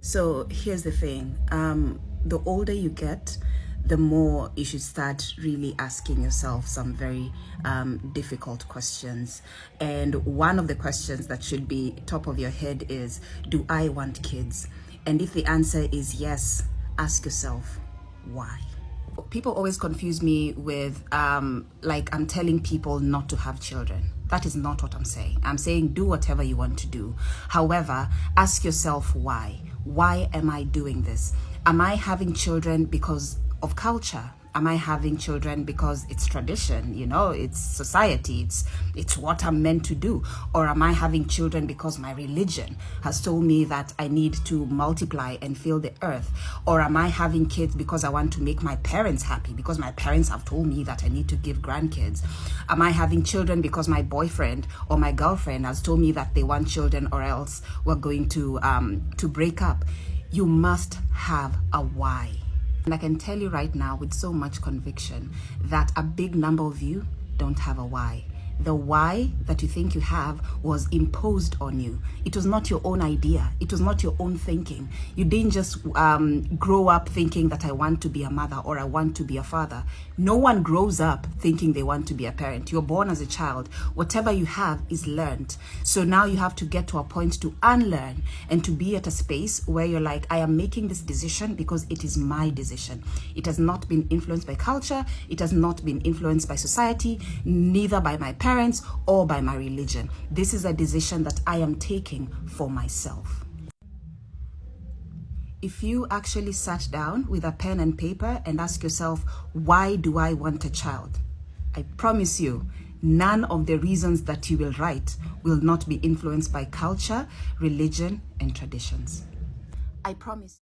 So here's the thing um, the older you get, the more you should start really asking yourself some very um, difficult questions. And one of the questions that should be top of your head is Do I want kids? And if the answer is yes, ask yourself why. People always confuse me with um, like I'm telling people not to have children. That is not what I'm saying. I'm saying do whatever you want to do. However, ask yourself why why am I doing this? Am I having children because of culture? Am I having children because it's tradition, you know, it's society, it's it's what I'm meant to do? Or am I having children because my religion has told me that I need to multiply and fill the earth? Or am I having kids because I want to make my parents happy because my parents have told me that I need to give grandkids? Am I having children because my boyfriend or my girlfriend has told me that they want children or else we're going to um to break up? You must have a why. And I can tell you right now with so much conviction that a big number of you don't have a why the why that you think you have was imposed on you. It was not your own idea. It was not your own thinking. You didn't just um, grow up thinking that I want to be a mother or I want to be a father. No one grows up thinking they want to be a parent. You're born as a child. Whatever you have is learned. So now you have to get to a point to unlearn and to be at a space where you're like, I am making this decision because it is my decision. It has not been influenced by culture. It has not been influenced by society, neither by my parents parents or by my religion. This is a decision that I am taking for myself. If you actually sat down with a pen and paper and ask yourself, why do I want a child? I promise you, none of the reasons that you will write will not be influenced by culture, religion, and traditions. I promise.